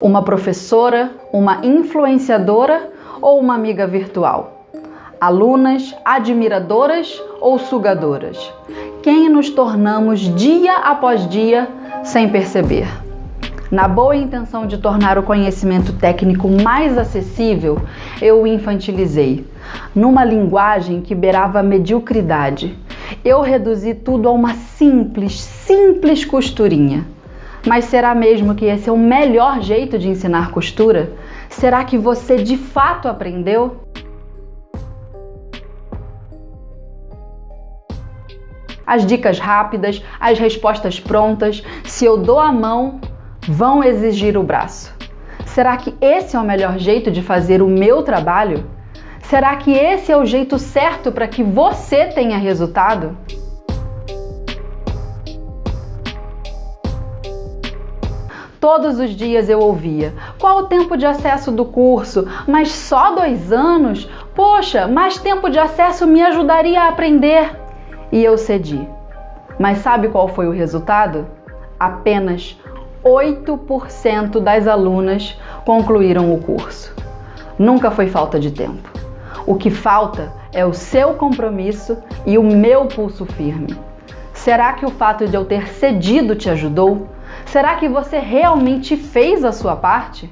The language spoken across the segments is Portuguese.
Uma professora, uma influenciadora ou uma amiga virtual? Alunas, admiradoras ou sugadoras? Quem nos tornamos dia após dia sem perceber? Na boa intenção de tornar o conhecimento técnico mais acessível, eu o infantilizei, numa linguagem que beirava a mediocridade. Eu reduzi tudo a uma simples, simples costurinha mas será mesmo que esse é o melhor jeito de ensinar costura? Será que você de fato aprendeu? As dicas rápidas, as respostas prontas, se eu dou a mão, vão exigir o braço. Será que esse é o melhor jeito de fazer o meu trabalho? Será que esse é o jeito certo para que você tenha resultado? Todos os dias eu ouvia: qual o tempo de acesso do curso? Mas só dois anos? Poxa, mais tempo de acesso me ajudaria a aprender. E eu cedi. Mas sabe qual foi o resultado? Apenas 8% das alunas concluíram o curso. Nunca foi falta de tempo. O que falta é o seu compromisso e o meu pulso firme. Será que o fato de eu ter cedido te ajudou? Será que você realmente fez a sua parte?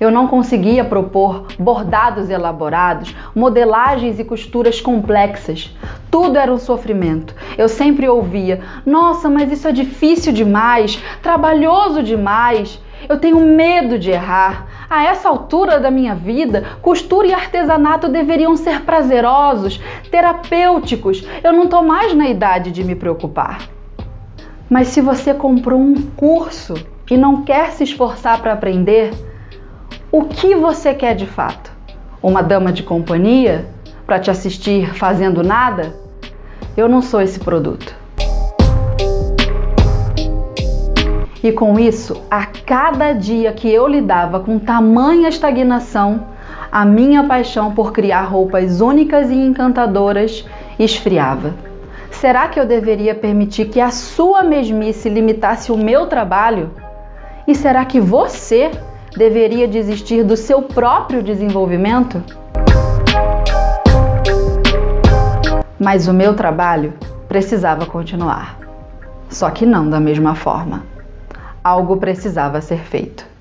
Eu não conseguia propor bordados elaborados, modelagens e costuras complexas. Tudo era um sofrimento. Eu sempre ouvia: Nossa, mas isso é difícil demais, trabalhoso demais. Eu tenho medo de errar. A essa altura da minha vida, costura e artesanato deveriam ser prazerosos, terapêuticos. Eu não estou mais na idade de me preocupar. Mas se você comprou um curso e não quer se esforçar para aprender, o que você quer de fato? Uma dama de companhia para te assistir fazendo nada? Eu não sou esse produto. E com isso, a cada dia que eu lidava com tamanha estagnação, a minha paixão por criar roupas únicas e encantadoras esfriava. Será que eu deveria permitir que a sua mesmice limitasse o meu trabalho? E será que você deveria desistir do seu próprio desenvolvimento? Mas o meu trabalho precisava continuar. Só que não da mesma forma algo precisava ser feito.